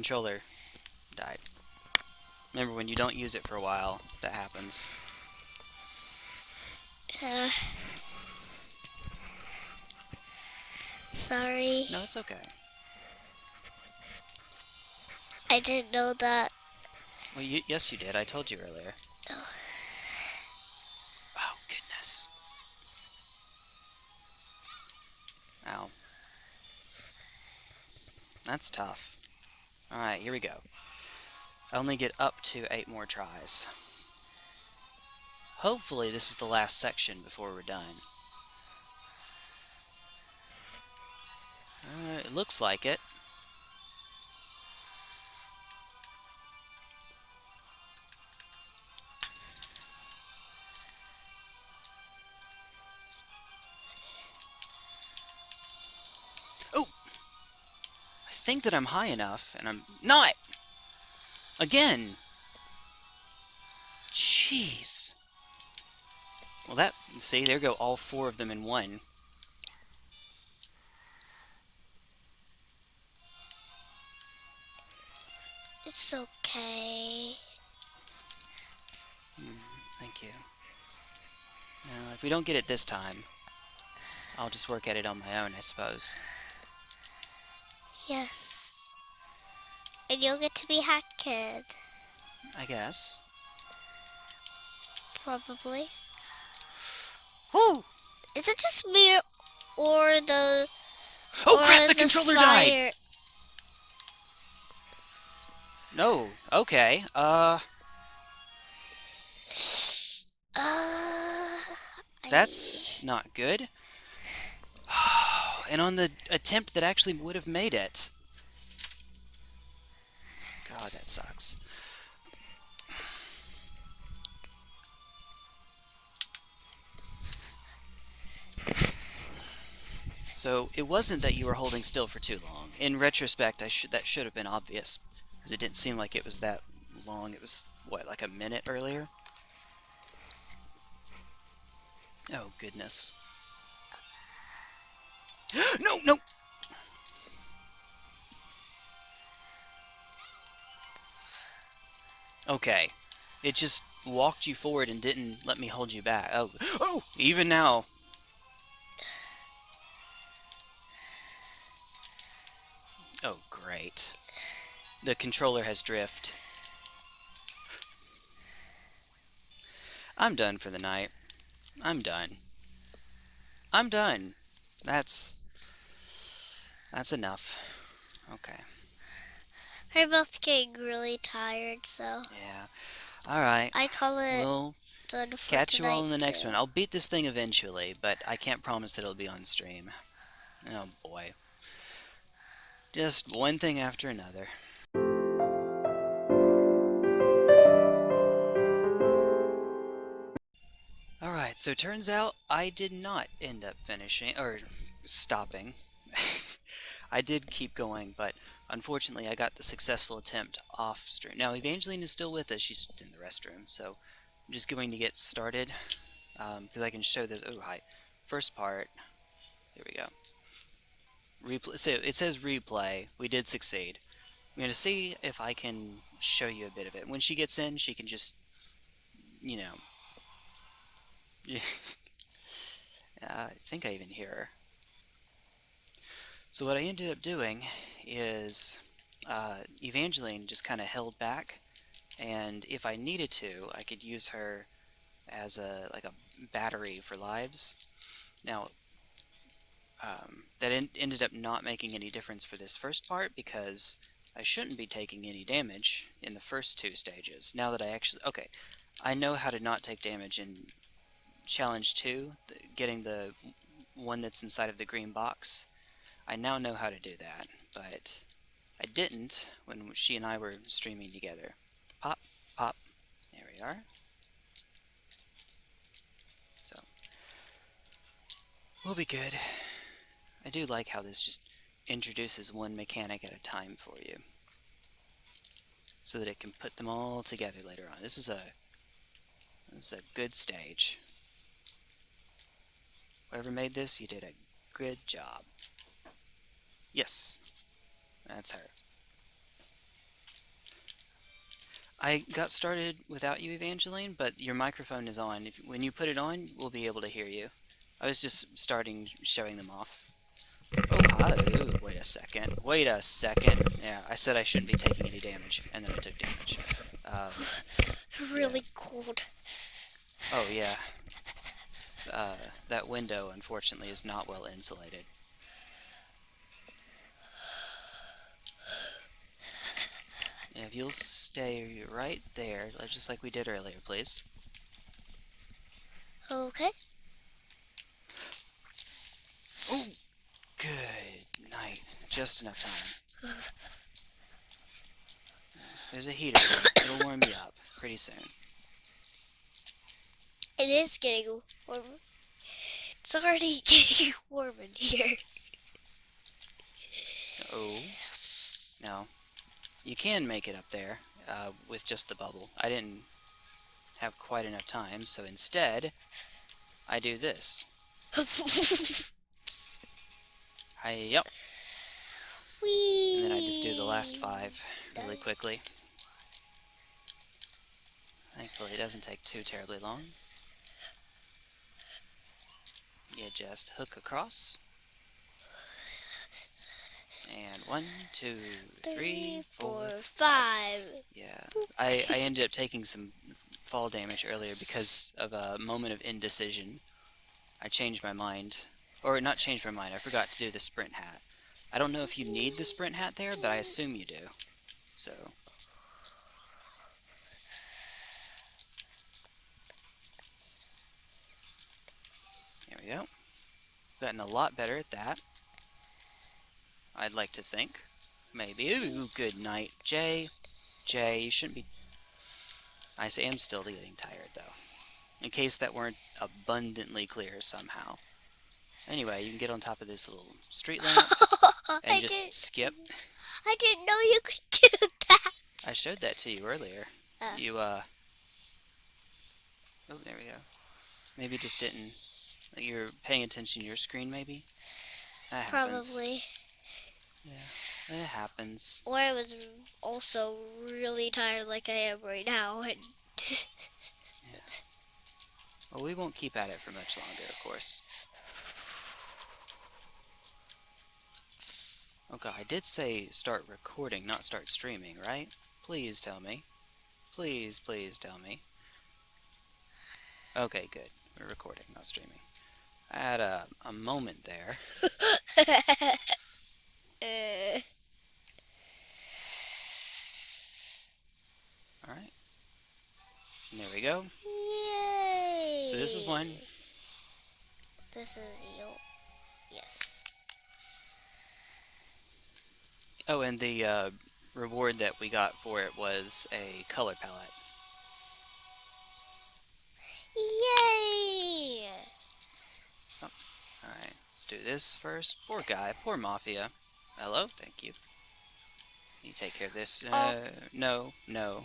Controller died. Remember, when you don't use it for a while, that happens. Uh, sorry. No, it's okay. I didn't know that. Well, you, yes, you did. I told you earlier. Oh. Oh, goodness. Ow. That's tough. Alright, here we go. I only get up to eight more tries. Hopefully this is the last section before we're done. Uh, it looks like it. Think that I'm high enough, and I'm not! Again! Jeez. Well, that, see, there go all four of them in one. It's okay. Mm, thank you. Now, if we don't get it this time, I'll just work at it on my own, I suppose. Yes. And you'll get to be Hat Kid. I guess. Probably. Woo! Is it just me or the. Oh or crap, the controller died! No, okay, uh, Uh, that's not good. And on the attempt that actually would have made it. God, that sucks. So it wasn't that you were holding still for too long. In retrospect, I should that should have been obvious because it didn't seem like it was that long. It was what, like a minute earlier. Oh goodness. no, no. Okay. It just walked you forward and didn't let me hold you back. Oh, oh, even now. Oh, great. The controller has drift. I'm done for the night. I'm done. I'm done. That's... That's enough. Okay. We're both getting really tired, so Yeah. Alright. I call it We'll done for catch you all in the next too. one. I'll beat this thing eventually, but I can't promise that it'll be on stream. Oh boy. Just one thing after another. Alright, so turns out I did not end up finishing, or stopping. I did keep going, but unfortunately I got the successful attempt off stream. Now Evangeline is still with us, she's in the restroom, so I'm just going to get started, because um, I can show this, oh hi, first part, here we go. Replay, so it says replay, we did succeed. I'm going to see if I can show you a bit of it. When she gets in, she can just, you know, uh, I think I even hear her. So what I ended up doing is uh, Evangeline just kind of held back, and if I needed to, I could use her as a like a battery for lives. Now, um, that en ended up not making any difference for this first part because I shouldn't be taking any damage in the first two stages. Now that I actually... Okay, I know how to not take damage in Challenge 2, getting the one that's inside of the green box. I now know how to do that, but I didn't when she and I were streaming together. Pop, pop, there we are. So, we'll be good. I do like how this just introduces one mechanic at a time for you. So that it can put them all together later on. This is a this is a good stage. Whoever made this, you did a good job. Yes, that's her. I got started without you, Evangeline, but your microphone is on. If, when you put it on, we'll be able to hear you. I was just starting showing them off. Oh, hi. Ooh, wait a second. Wait a second. Yeah, I said I shouldn't be taking any damage, and then I took damage. Um, really yeah. cold. Oh, yeah. Uh, that window, unfortunately, is not well insulated. If you'll stay right there, just like we did earlier, please. Okay. Oh, good night. Just enough time. There's a heater. It'll warm you up pretty soon. It is getting warm. It's already getting warm in here. Oh. No. You can make it up there uh, with just the bubble. I didn't have quite enough time, so instead, I do this. I, yep. Whee! And then I just do the last five really quickly. Thankfully, it doesn't take too terribly long you just hook across. And one, two, three, four, five. Yeah, I, I ended up taking some fall damage earlier because of a moment of indecision. I changed my mind. Or not changed my mind, I forgot to do the sprint hat. I don't know if you need the sprint hat there, but I assume you do. So, There we go. Gotten a lot better at that. I'd like to think. Maybe. Ooh, good night. Jay. Jay, you shouldn't be... I say I'm still getting tired, though. In case that weren't abundantly clear somehow. Anyway, you can get on top of this little street lamp and I just skip. I didn't know you could do that. I showed that to you earlier. Uh. You, uh... Oh, there we go. Maybe just didn't you're paying attention to your screen, maybe? That Probably. Yeah, it happens. Or I was also really tired like I am right now. And yeah. Well, we won't keep at it for much longer, of course. Oh god, I did say start recording, not start streaming, right? Please tell me. Please, please tell me. Okay, good. We're recording, not streaming. I had a, a moment there. uh. Alright. There we go. Yay! So this is one. This is you. Yes. Oh, and the uh, reward that we got for it was a color palette. Yay! Oh, Alright, let's do this first. Poor guy, poor Mafia. Hello, thank you. You take care of this. Uh, Oh. No, no.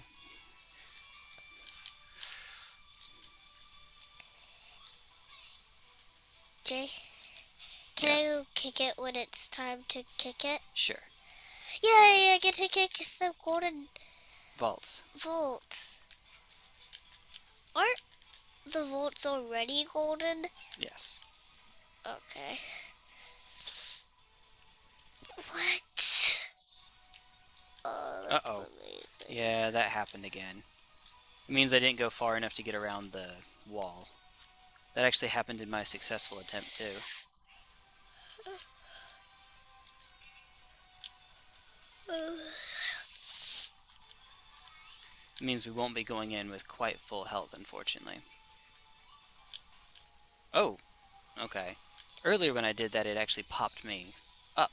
Jay, can Yes. I go kick it when it's time to kick it? Sure. Yay! I get to kick the golden Vaults. vaults. Aren't the vaults already golden? Yes. Okay. What? Oh, that's Uh-oh. amazing. Yeah, that happened again. It means I didn't go far enough to get around the wall. That actually happened in my successful attempt, too. It means we won't be going in with quite full health, unfortunately. Oh! Okay. Earlier when I did that, it actually popped me up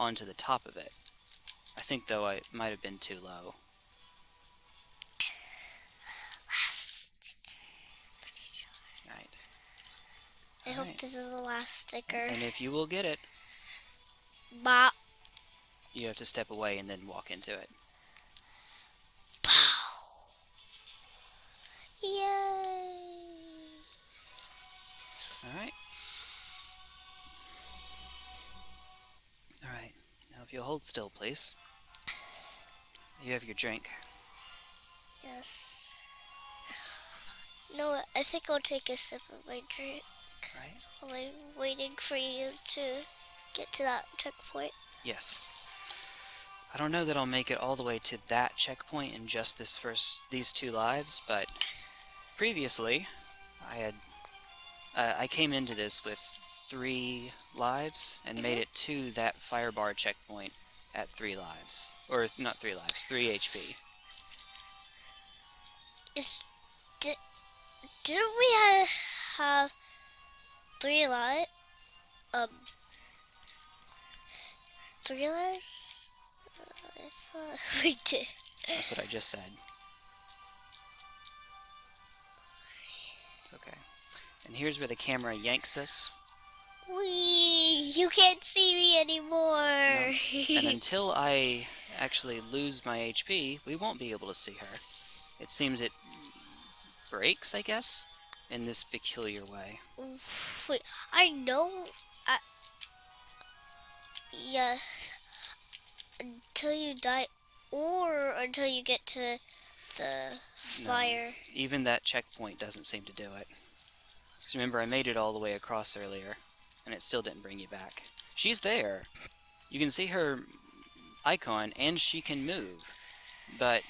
onto the top of it. I think, though, I might have been too low. Last. Right. I hope Alright. this is the last sticker. And if you will get it, Bop. you have to step away and then walk into it. If you'll hold still, please. You have your drink. Yes. No, I think I'll take a sip of my drink Right? while I'm waiting for you to get to that checkpoint. Yes. I don't know that I'll make it all the way to that checkpoint in just this first these two lives, but previously I had uh, I came into this with three lives and made Mhm. it to that fire bar checkpoint at three lives, or not three lives, three HP. Is did didn't we ha- have three lives? Um, three lives? I thought we did. That's what I just said. It's okay. And here's where the camera yanks us, We, you can't see me anymore. No. and until I actually lose my HP, we won't be able to see her. It seems it breaks, I guess, in this peculiar way. Wait, I know. I, yes. Until you die, or until you get to the fire. Even that checkpoint doesn't seem to do it. 'Cause remember, I made it all the way across earlier, and it still didn't bring you back. She's there. You can see her icon, and she can move. But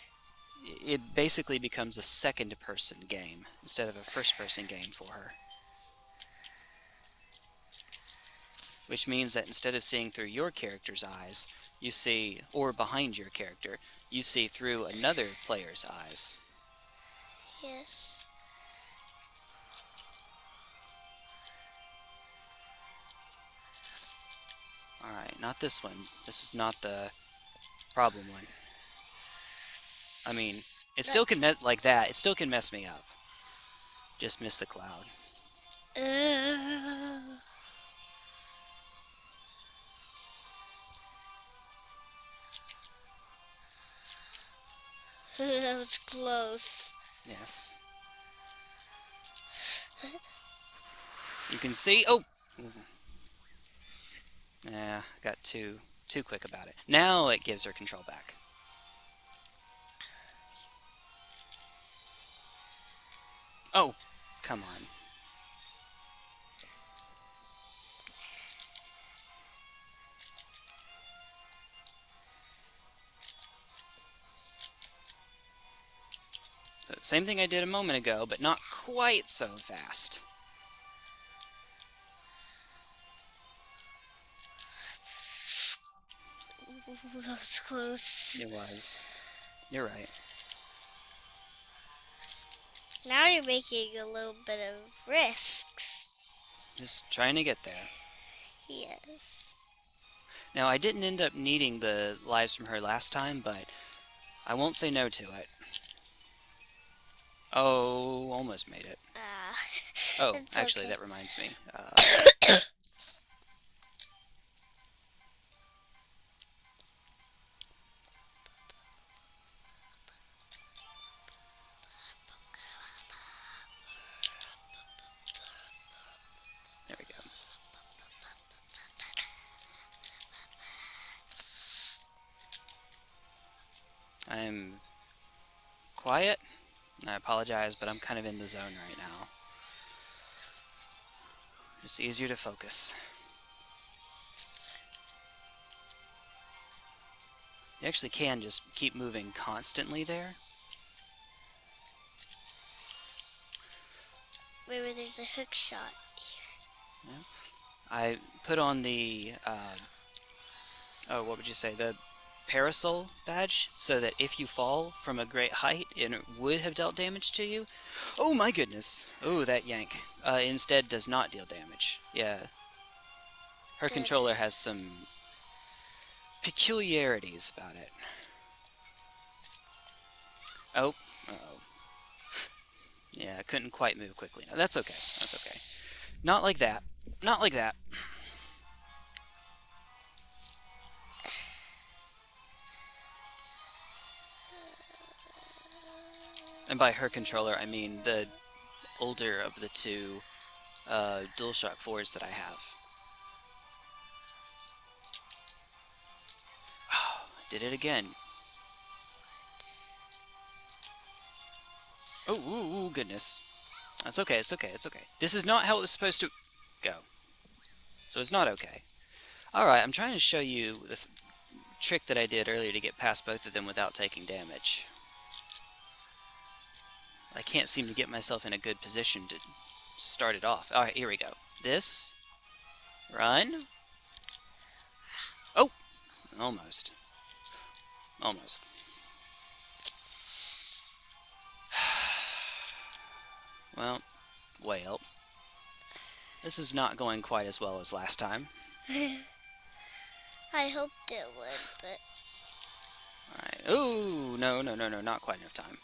it basically becomes a second-person game instead of a first-person game for her. Which means that instead of seeing through your character's eyes, you see, or behind your character, you see through another player's eyes. Yes. Alright, not this one. This is not the problem one. I mean, it still can me- like that. It still can mess me up. Just miss the cloud. Uh, that was close. Yes. You can see. Oh. Yeah, got too too quick about it. Now it gives her control back. Oh, come on. So same thing I did a moment ago, but not quite so fast. That was close. It was. You're right. Now you're making a little bit of risks. Just trying to get there. Yes. Now, I didn't end up needing the lives from her last time, but I won't say no to it. Oh, almost made it. Ah. Oh, actually, okay. that reminds me. Uh, apologize, but I'm kind of in the zone right now. It's easier to focus. You actually can just keep moving constantly there. Wait, wait, there's a hook shot here. I put on the, uh, oh, what would you say, the parasol badge, so that if you fall from a great height and it would have dealt damage to you, oh my goodness, oh that yank, uh, instead does not deal damage. Yeah, her Good. controller has some peculiarities about it. Oh, uh oh. Yeah, I couldn't quite move quickly. No, that's okay. That's okay. Not like that. Not like that. And by her controller, I mean the older of the two uh, DualShock 4s that I have. Oh, Did it again. Oh, ooh, ooh, goodness. That's okay, it's okay, it's okay. This is not how it was supposed to go. So it's not okay. Alright, I'm trying to show you the th trick that I did earlier to get past both of them without taking damage. I can't seem to get myself in a good position to start it off. Alright, here we go. This. Run. Oh! Almost. Almost. Well, well. This is not going quite as well as last time. I hoped it would, but Alright. Ooh, no, no, no, no, not quite enough time.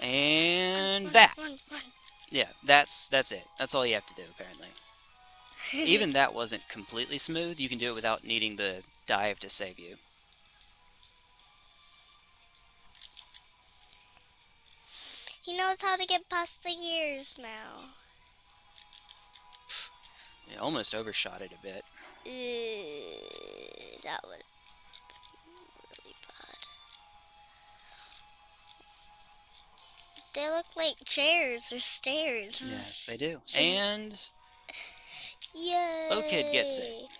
And that. Yeah, that's that's it. That's all you have to do, apparently. Even that wasn't completely smooth. You can do it without needing the dive to save you. he knows how to get past the gears now. Almost overshot it a bit. Uh, that would They look like chairs or stairs. Yes, they do. And Yay! Oh, kid gets it.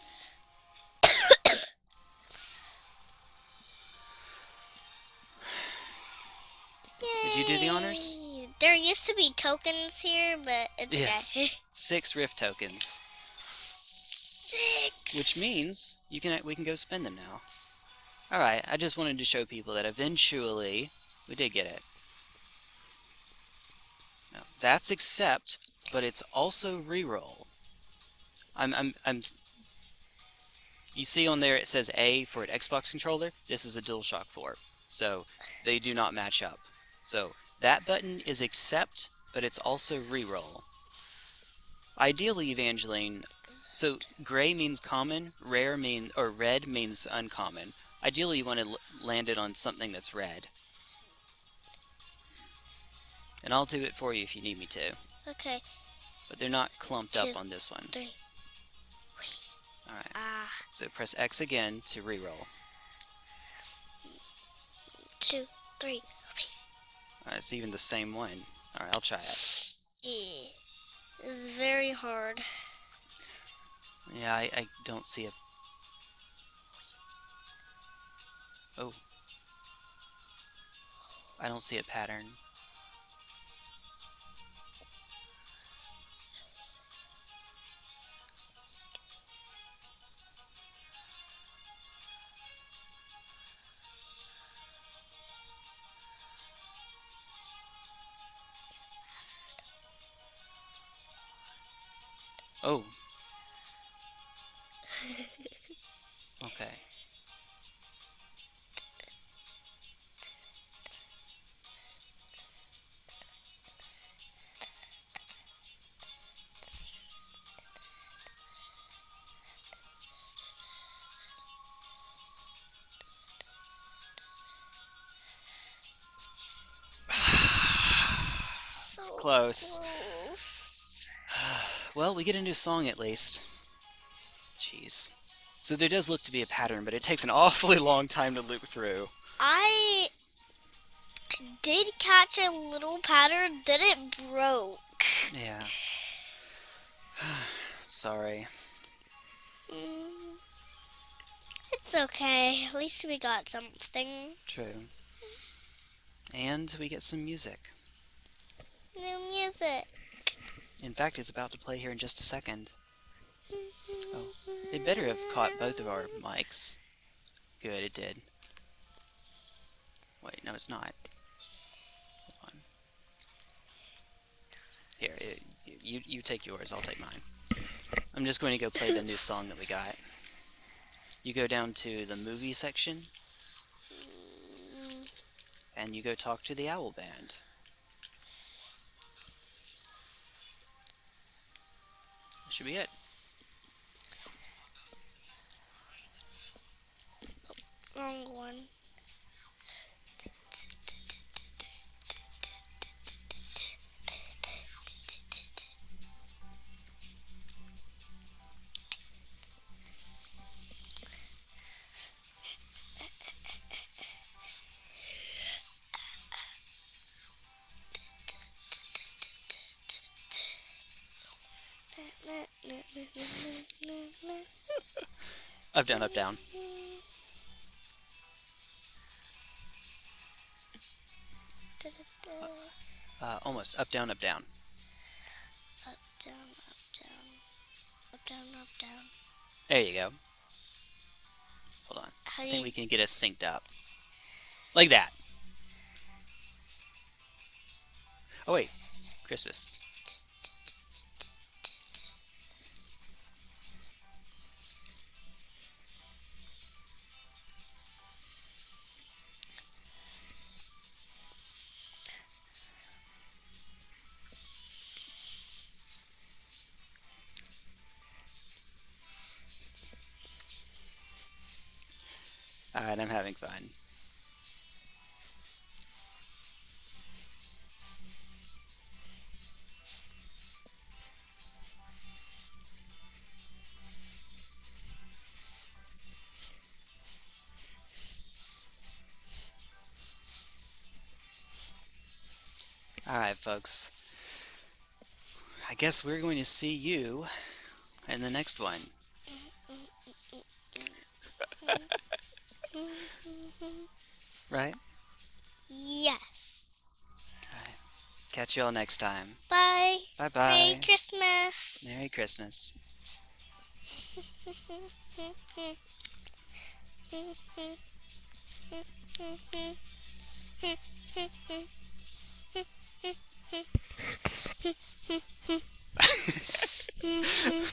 Did you do the honors? There used to be tokens here, but it's Yes. six rift tokens, Six. which means you can we can go spend them now. All right, I just wanted to show people that eventually we did get it. That's accept, but it's also reroll. I'm I'm I'm. You see on there it says A for an Xbox controller. This is a DualShock 4, so they do not match up. So that button is accept, but it's also reroll. Ideally, Evangeline. So gray means common, rare mean or red means uncommon. Ideally, you want to land it on something that's red. And I'll do it for you if you need me to. Okay, But they're not clumped up on this one. three. Alright, Ah, so press X again to reroll. two, three. Alright, it's even the same one. Alright, I'll try it. Yeah. This is very hard. Yeah, I, I don't see it. Oh. I don't see a pattern. Oh. Okay. close. We get a new song at least. Jeez. So there does look to be a pattern, but it takes an awfully long time to loop through. I did catch a little pattern, then it broke. Yes. Sorry. Mm. It's okay. At least we got something. True. And we get some music. New music. In fact, it's about to play here in just a second. Oh, it better have caught both of our mics. Good, it did. Wait, no, it's not. Hold on. Here, it, you you take yours. I'll take mine. I'm just going to go play the new song that we got. You go down to the movie section, and you go talk to the Owl Band. Should be it. Wrong one. Up, down, up, down. Uh, almost. Up, down, up, down. Up, down, up, down. Up, down, up, down. There you go. Hold on. How I think we can get us synced up. Like that. Oh, wait. Christmas. Alright, folks. I guess we're going to see you in the next one. Right? Yes. Alright. Catch you all next time. Bye. Bye bye. Merry Christmas. Merry Christmas.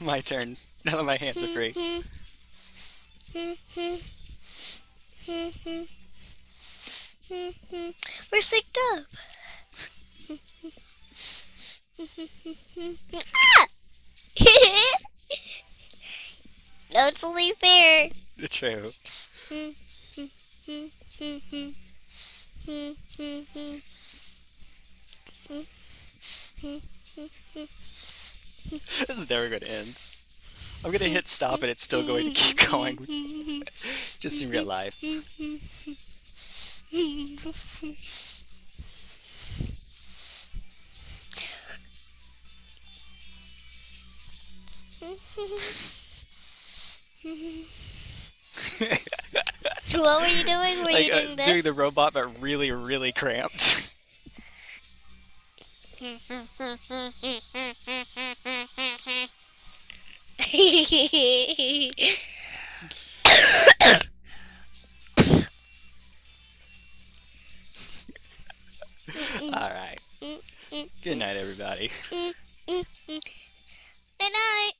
my turn. Now that my hands are free. We're synced up. ah! it's only fair. True. This is never going to end. I'm going to hit stop and it's still going to keep going. Just in real life. What were you doing? Were like, you uh, this? doing the robot, but really, really cramped. All right. Good night, everybody. Good night.